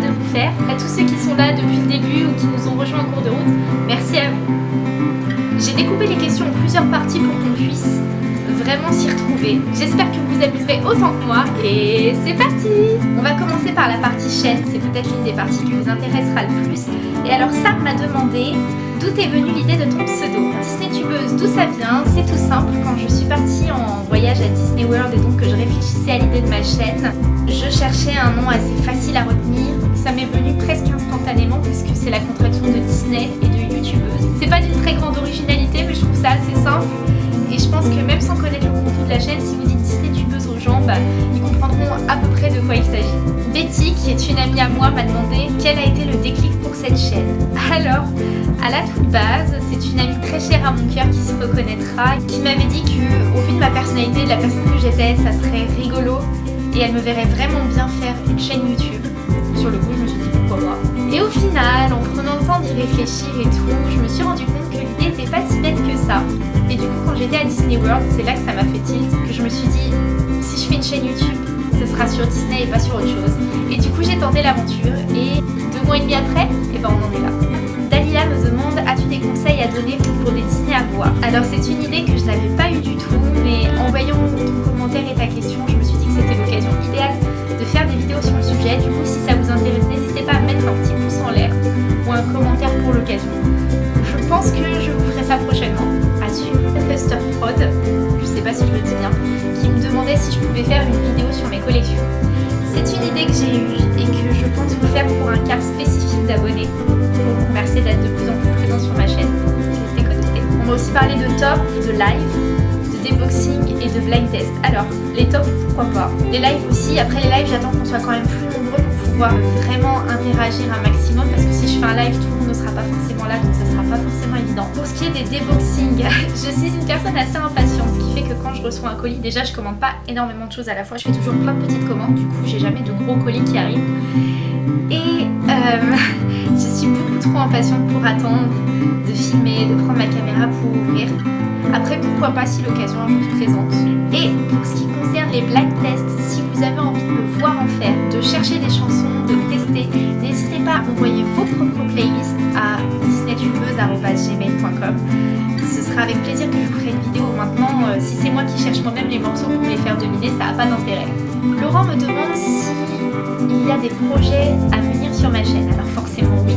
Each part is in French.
de vous faire. À tous ceux qui sont là depuis le début ou qui nous ont rejoints en cours de route, merci à vous. J'ai découpé les questions en plusieurs parties pour qu'on puisse vraiment s'y retrouver. J'espère que vous amuserez autant que moi et c'est parti On va commencer par la partie chaîne, c'est peut-être l'une des parties qui vous intéressera le plus. Et alors ça m'a demandé d'où est venue l'idée de ton pseudo? Disney Tubeuse, d'où ça vient? C'est tout simple, quand je suis partie en voyage à Disney World et donc que je réfléchissais à l'idée de ma chaîne, je cherchais un nom assez facile à retenir. Ça m'est venu presque instantanément puisque c'est la contraction de Disney et de YouTubeuse. C'est pas d'une très grande originalité mais je trouve ça assez simple et je pense que même sans connaître le contenu de la chaîne, si vous dites Disney tubeuse aux gens, bah, ils comprendront à peu près de quoi il s'agit. Betty, qui est une amie à moi, m'a demandé quel a été le déclic pour cette chaîne. Alors, à la toute base, c'est une amie très chère à mon cœur qui se reconnaîtra, qui m'avait dit qu'au vu de ma personnalité, de la personne que j'étais, ça serait rigolo et elle me verrait vraiment bien faire une chaîne YouTube. Sur le coup, je me suis dit pourquoi moi. Et au final, en prenant le temps d'y réfléchir et tout, je me suis rendu compte que l'idée n'était pas si bête que ça. Et du coup, quand j'étais à Disney World, c'est là que ça m'a fait tilt, que je me suis dit, si je fais une chaîne YouTube, ce sera sur Disney et pas sur autre chose. Et du coup, j'ai tenté l'aventure et deux mois et demi après, et eh ben on en est là. Dalila me demande, un cap spécifique d'abonnés pour vous remercier d'être de plus en plus présent sur ma chaîne. Restez connectés. On va aussi parler de top, de live, de déboxing et de blind test. Alors, les tops, pourquoi pas? Les lives aussi. Après les lives, j'attends qu'on soit quand même plus nombreux pour pouvoir vraiment interagir un maximum parce que si je fais un live, tout le monde ne sera pas forcément là, donc ça sera pas forcément évident. Pour ce qui est des déboxings, je suis une personne assez impatiente, ce qui fait que quand je reçois un colis, déjà je commande pas énormément de choses à la fois, je fais toujours plein de petites commandes, du coup j'ai jamais de gros colis qui arrivent. Et euh, je suis beaucoup trop impatiente pour attendre de filmer, de prendre ma caméra pour ouvrir. Après pourquoi pas si l'occasion se présente. Et pour ce qui concerne les black tests, si vous avez envie de me voir en faire, de chercher des chansons, de tester, n'hésitez pas à envoyer vos propres playlists à disneytubeuse.gmail.com Ce sera avec plaisir que je vous ferai une vidéo maintenant. Euh, si c'est moi qui cherche moi-même les morceaux pour les faire deviner, ça n'a pas d'intérêt. Laurent me demande s'il y a des projets à venir sur ma chaîne. Alors forcément oui.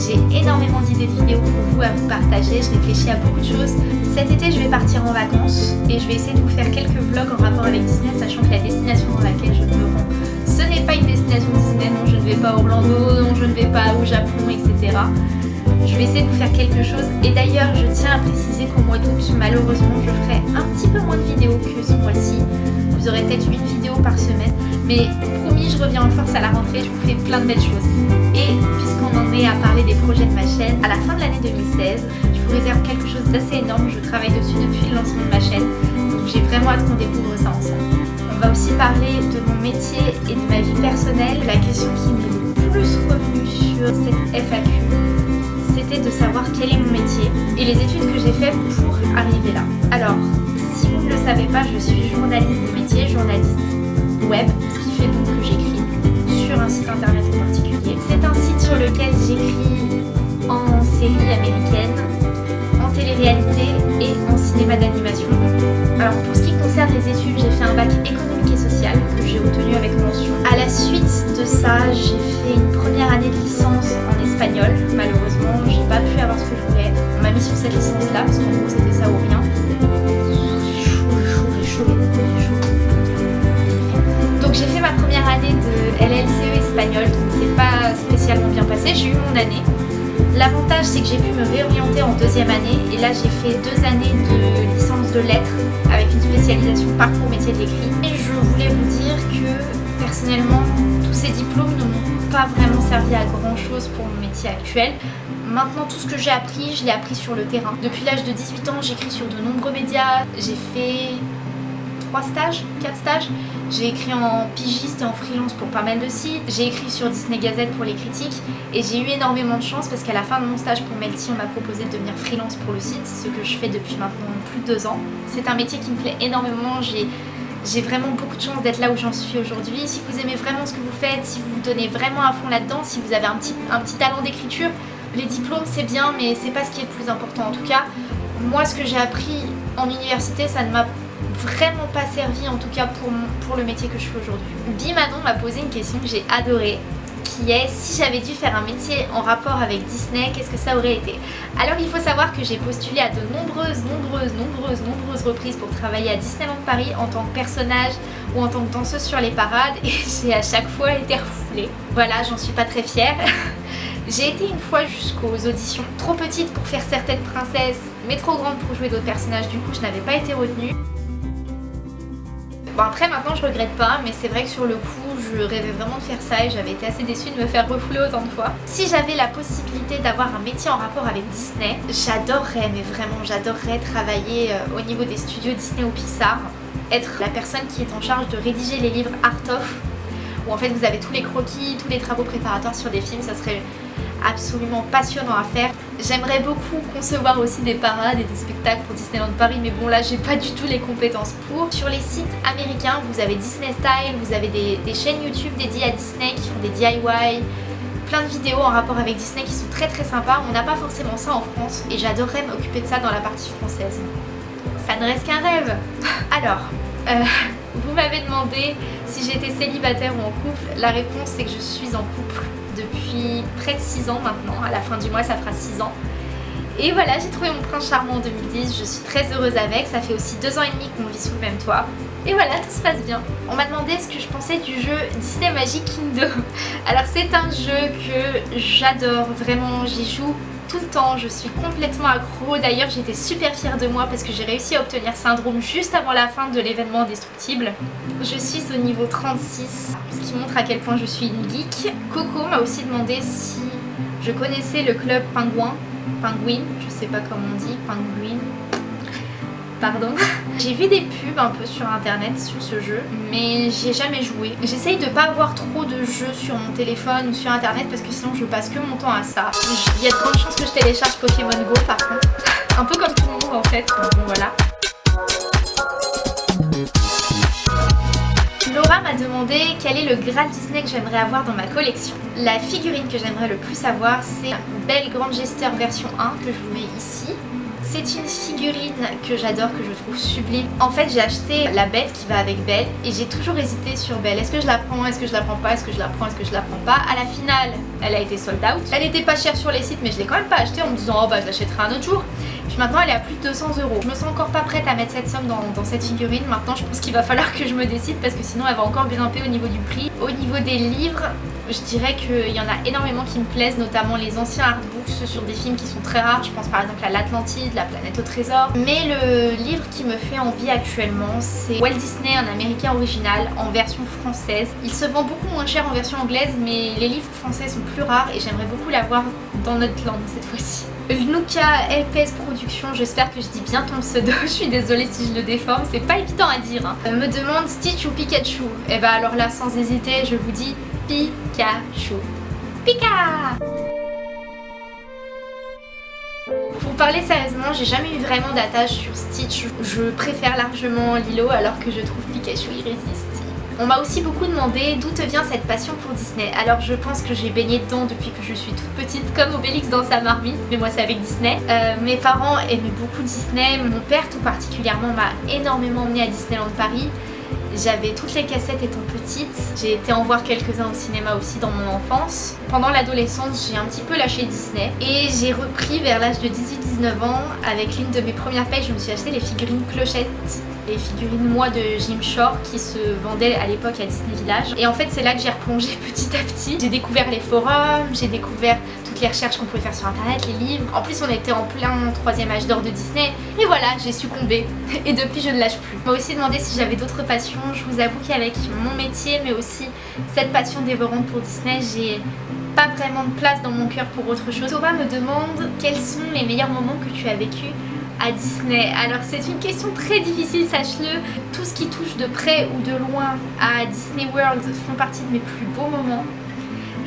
J'ai énormément d'idées de vidéos pour vous à vous partager, je réfléchis à beaucoup de choses. Cet été, je vais partir en vacances et je vais essayer de vous faire quelques vlogs en rapport avec Disney, sachant que la destination dans laquelle je me rends, ce n'est pas une destination Disney, non, je ne vais pas à Orlando, non, je ne vais pas au Japon, etc. Je vais essayer de vous faire quelque chose. Et d'ailleurs, je tiens à préciser qu'au mois d'août, malheureusement, je ferai un petit peu moins de vidéos que ce mois-ci. Vous aurez peut-être une vidéo par semaine. Mais promis, je reviens en force à la rentrée, je vous fais plein de belles choses. Et puisqu'on en est à parler des projets de ma chaîne, à la fin de l'année 2016, je vous réserve quelque chose d'assez énorme. Je travaille dessus depuis le lancement de ma chaîne. Donc j'ai vraiment hâte qu'on découvre ça ensemble. On va aussi parler de mon métier et de ma vie personnelle. La question qui m'est le plus revenue quel est mon métier et les études que j'ai faites pour arriver là. Alors, si vous ne le savez pas, je suis journaliste de métier, journaliste web, ce qui fait donc que j'écris sur un site internet en particulier. C'est un site sur lequel j'écris en série américaine, en télé-réalité et en cinéma d'animation. Alors pour ce qui concerne les études, j'ai fait un bac économique et social que j'ai obtenu avec mention. À la suite de ça, j'ai fait une première année de licence en espagnol. Malheureusement, parce qu'en gros c'était ça ou rien. Donc j'ai fait ma première année de LLCE espagnol, donc c'est pas spécialement bien passé, j'ai eu mon année. L'avantage c'est que j'ai pu me réorienter en deuxième année et là j'ai fait deux années de licence de lettres avec une spécialisation parcours métier de l'écrit. Et je voulais vous dire que personnellement tous ces diplômes ne m'ont pas vraiment servi à grand chose pour mon métier actuel. Maintenant tout ce que j'ai appris, je l'ai appris sur le terrain. Depuis l'âge de 18 ans j'écris sur de nombreux médias, j'ai fait trois stages, quatre stages J'ai écrit en pigiste et en freelance pour pas mal de sites. J'ai écrit sur Disney Gazette pour les critiques. Et j'ai eu énormément de chance parce qu'à la fin de mon stage pour Melty, on m'a proposé de devenir freelance pour le site, ce que je fais depuis maintenant plus de deux ans. C'est un métier qui me plaît énormément. J'ai vraiment beaucoup de chance d'être là où j'en suis aujourd'hui. Si vous aimez vraiment ce que vous faites, si vous vous donnez vraiment à fond là-dedans, si vous avez un petit talent d'écriture, les diplômes c'est bien mais c'est pas ce qui est le plus important. En tout cas, moi ce que j'ai appris en université, ça ne m'a vraiment pas servi en tout cas pour, le métier que je fais aujourd'hui. Bimanon m'a posé une question que j'ai adorée qui est si j'avais dû faire un métier en rapport avec Disney, qu'est-ce que ça aurait été? Alors il faut savoir que j'ai postulé à de nombreuses, nombreuses, nombreuses, nombreuses reprises pour travailler à Disneyland Paris en tant que personnage ou en tant que danseuse sur les parades et j'ai à chaque fois été refoulée. Voilà, j'en suis pas très fière. J'ai été une fois jusqu'aux auditions trop petite pour faire certaines princesses, mais trop grande pour jouer d'autres personnages, du coup je n'avais pas été retenue. Bon après maintenant je regrette pas, mais c'est vrai que sur le coup je rêvais vraiment de faire ça et j'avais été assez déçue de me faire refouler autant de fois. Si j'avais la possibilité d'avoir un métier en rapport avec Disney, j'adorerais, mais vraiment j'adorerais travailler euh, au niveau des studios Disney ou Pixar, être la personne qui est en charge de rédiger les livres Art of, où en fait vous avez tous les croquis, tous les travaux préparatoires sur des films, ça serait absolument passionnant à faire. J'aimerais beaucoup concevoir aussi des parades et des spectacles pour Disneyland Paris mais bon là j'ai pas du tout les compétences pour. Sur les sites américains vous avez Disney Style, vous avez des, chaînes YouTube dédiées à Disney qui font des DIY, plein de vidéos en rapport avec Disney qui sont très très sympas. On n'a pas forcément ça en France et j'adorerais m'occuper de ça dans la partie française. Ça ne reste qu'un rêve Alors, euh, vous m'avez demandé si j'étais célibataire ou en couple. La réponse c'est que je suis en couple depuis près de 6 ans maintenant. À la fin du mois, ça fera 6 ans. Et voilà, j'ai trouvé mon prince charmant en 2010, je suis très heureuse avec, ça fait aussi 2 ans et demi qu'on vit sous le même toit. Et voilà, tout se passe bien. On m'a demandé ce que je pensais du jeu Disney Magic Kingdom. Alors c'est un jeu que j'adore, vraiment, j'y joue tout le temps, je suis complètement accro. D'ailleurs j'étais super fière de moi parce que j'ai réussi à obtenir syndrome juste avant la fin de l'événement destructible. Je suis au niveau 36, ce qui montre à quel point je suis une geek. Coco m'a aussi demandé si je connaissais le club pingouin, penguin, je sais pas comment on dit, penguin, pardon. J'ai vu des pubs un peu sur internet sur ce jeu, mais j'ai jamais joué. J'essaye de pas avoir trop de jeux sur mon téléphone ou sur internet parce que sinon je passe que mon temps à ça. Il y a de grandes chances que je télécharge Pokémon Go par contre. Un peu comme tout le monde en fait, bon voilà. Laura m'a demandé quel est le Graal Disney que j'aimerais avoir dans ma collection. La figurine que j'aimerais le plus avoir c'est Belle Grande Gesteur version 1 que je vous mets ici. C'est une figurine que j'adore, que je trouve sublime. En fait, j'ai acheté la bête qui va avec Belle et j'ai toujours hésité sur Belle. Est-ce que je la prends Est-ce que je la prends pas Est-ce que je la prends Est-ce que je la prends pas? À la finale, elle a été sold out. Elle était pas chère sur les sites, mais je l'ai quand même pas achetée en me disant oh bah je l'achèterai un autre jour. Maintenant elle est à plus de 200 euros. Je me sens encore pas prête à mettre cette somme dans, cette figurine. Maintenant je pense qu'il va falloir que je me décide parce que sinon elle va encore grimper au niveau du prix. Au niveau des livres, je dirais qu'il y en a énormément qui me plaisent, notamment les anciens artbooks sur des films qui sont très rares. Je pense par exemple à l'Atlantide, La planète au trésor. Mais le livre qui me fait envie actuellement, c'est Walt Disney, un américain original, en version française. Il se vend beaucoup moins cher en version anglaise, mais les livres français sont plus rares et j'aimerais beaucoup l'avoir dans notre langue cette fois-ci. Luca LPS Production, j'espère que je dis bien ton pseudo, je suis désolée si je le déforme, c'est pas évident à dire. Hein. Me demande Stitch ou Pikachu Et eh bah ben, alors là sans hésiter, je vous dis Pikachu. Pika Pour parler sérieusement, j'ai jamais eu vraiment d'attache sur Stitch. Je préfère largement Lilo alors que je trouve Pikachu irrésistible. On m'a aussi beaucoup demandé d'où te vient cette passion pour Disney. Alors je pense que j'ai baigné dedans depuis que je suis toute petite, comme Obélix dans sa marmite, mais moi c'est avec Disney. Euh, mes parents aimaient beaucoup Disney, mon père tout particulièrement m'a énormément emmené à Disneyland Paris. J'avais toutes les cassettes étant petite, j'ai été en voir quelques-uns au cinéma aussi dans mon enfance. Pendant l'adolescence, j'ai un petit peu lâché Disney et j'ai repris vers l'âge de 18-19 ans. Avec l'une de mes premières payes, je me suis acheté les figurines clochettes les figurines moi de Jim Shore qui se vendaient à l'époque à Disney Village. Et en fait c'est là que j'ai replongé petit à petit. J'ai découvert les forums, j'ai découvert toutes les recherches qu'on pouvait faire sur internet, les livres. En plus on était en plein troisième âge d'or de Disney. Et voilà, j'ai succombé. Et depuis je ne lâche plus. On m'a aussi demandé si j'avais d'autres passions. Je vous avoue qu'avec mon métier mais aussi cette passion dévorante pour Disney, j'ai pas vraiment de place dans mon cœur pour autre chose. Thomas me demande quels sont les meilleurs moments que tu as vécu à Disney Alors c'est une question très difficile, sache-le. Tout ce qui touche de près ou de loin à Disney World font partie de mes plus beaux moments.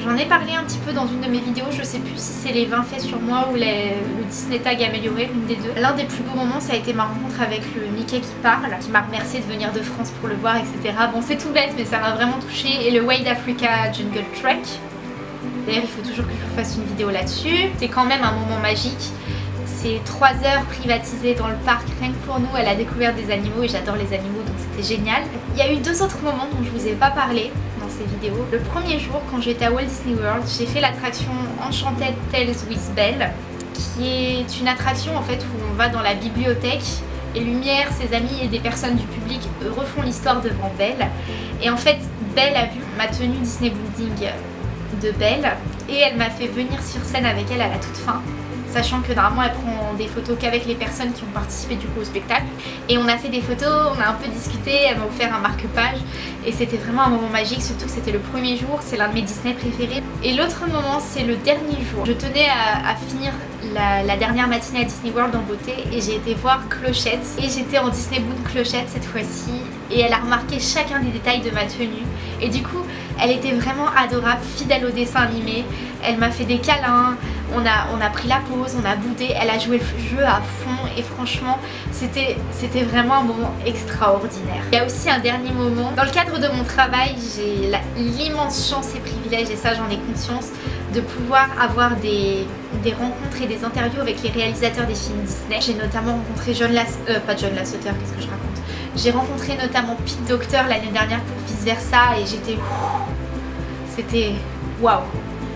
J'en ai parlé un petit peu dans une de mes vidéos, je sais plus si c'est les 20 faits sur moi ou le Disney Tag amélioré, l'une des deux. L'un des plus beaux moments, ça a été ma rencontre avec le Mickey qui parle, qui m'a remercié de venir de France pour le voir, etc. Bon, c'est tout bête, mais ça m'a vraiment touché. Et le Wild Africa Jungle Trek. D'ailleurs, il faut toujours que je fasse une vidéo là-dessus. C'est quand même un moment magique. C'est 3 heures privatisées dans le parc, rien que pour nous, à la découverte des animaux, et j'adore les animaux, donc c'était génial. Il y a eu deux autres moments dont je vous ai pas parlé ces vidéos. Le premier jour, quand j'étais à Walt Disney World, j'ai fait l'attraction Enchanted Tales with Belle, qui est une attraction en fait où on va dans la bibliothèque et Lumière, ses amis et des personnes du public refont l'histoire devant Belle. Et en fait, Belle a vu ma tenue Disney Building de Belle et elle m'a fait venir sur scène avec elle à la toute fin sachant que normalement elle prend des photos qu'avec les personnes qui ont participé du coup au spectacle. Et on a fait des photos, on a un peu discuté, elle m'a offert un marque-page. Et c'était vraiment un moment magique surtout que c'était le premier jour, c'est l'un de mes Disney préférés. Et l'autre moment c'est le dernier jour, je tenais à, finir la, dernière matinée à Disney World en beauté et j'ai été voir Clochette. Et j'étais en Disney Boon Clochette cette fois-ci. Et elle a remarqué chacun des détails de ma tenue. Et du coup elle était vraiment adorable, fidèle au dessin animé, elle m'a fait des câlins, on a, pris la pause, on a boudé, elle a joué le jeu à fond et franchement c'était vraiment un moment extraordinaire. Il y a aussi un dernier moment, dans le cadre de mon travail j'ai l'immense chance et privilège et ça j'en ai conscience de pouvoir avoir des, rencontres et des interviews avec les réalisateurs des films Disney. J'ai notamment rencontré John Lass... Euh, pas John Lasseter, qu'est-ce que je raconte J'ai rencontré notamment Pete Docter l'année dernière pour Vice Versa et j'étais... C'était... Waouh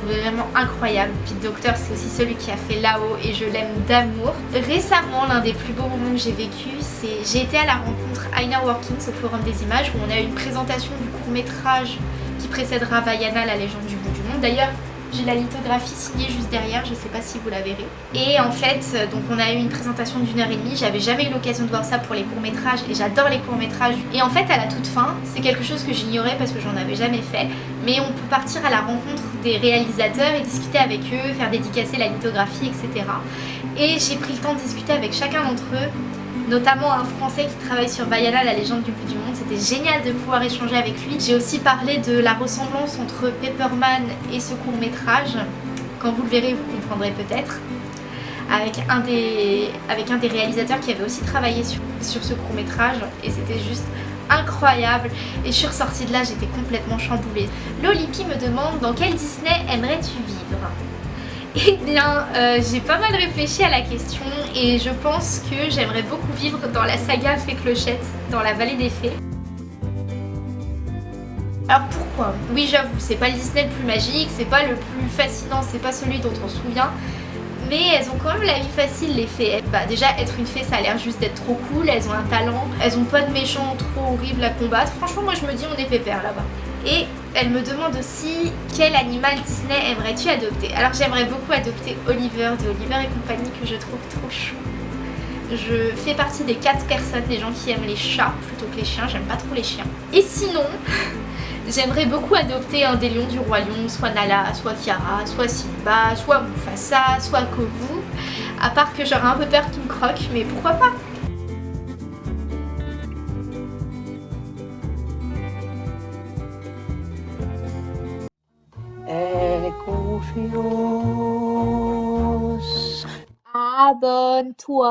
vraiment incroyable. Pete Docter c'est aussi celui qui a fait là-haut et je l'aime d'amour. Récemment l'un des plus beaux moments que j'ai vécu c'est j'ai été à la rencontre Aina Workings au Forum des Images où on a eu une présentation du court métrage qui précédera Vaiana la légende du bout du monde. D'ailleurs j'ai la lithographie signée juste derrière, je sais pas si vous la verrez. Et en fait, donc on a eu une présentation d'une heure et demie, j'avais jamais eu l'occasion de voir ça pour les courts-métrages et j'adore les courts-métrages. Et en fait, à la toute fin, c'est quelque chose que j'ignorais parce que j'en avais jamais fait, mais on peut partir à la rencontre des réalisateurs et discuter avec eux, faire dédicacer la lithographie, etc. Et j'ai pris le temps de discuter avec chacun d'entre eux notamment un français qui travaille sur Vaiana, la légende du bout du. C'était génial de pouvoir échanger avec lui. J'ai aussi parlé de la ressemblance entre Pepperman et ce court métrage. Quand vous le verrez, vous comprendrez peut-être. Avec, un des, avec un des réalisateurs qui avait aussi travaillé sur, sur ce court métrage et c'était juste incroyable et je suis ressortie de là j'étais complètement chamboulée. Lolipi me demande dans quel Disney aimerais-tu vivre? Eh bien, euh, j'ai pas mal réfléchi à la question et je pense que j'aimerais beaucoup vivre dans la saga Fée Clochette, dans la vallée des fées. Alors pourquoi? Oui j'avoue, c'est pas le Disney le plus magique, c'est pas le plus fascinant, c'est pas celui dont on se souvient, mais elles ont quand même la vie facile les fées. Bah déjà être une fée ça a l'air juste d'être trop cool, elles ont un talent, elles ont pas de méchants trop horribles à combattre, franchement moi je me dis on est pépère là-bas. Et elle me demande aussi quel animal Disney aimerais-tu adopter? Alors j'aimerais beaucoup adopter Oliver de Oliver et compagnie que je trouve trop chou. Je fais partie des 4 personnes, des gens qui aiment les chats plutôt que les chiens, j'aime pas trop les chiens. Et sinon, j'aimerais beaucoup adopter un des lions du roi lion, soit Nala, soit Kiara, soit Simba, soit Mufasa, soit Kovu. À part que j'aurais un peu peur qu'il me croque, mais pourquoi pas? Turn Tour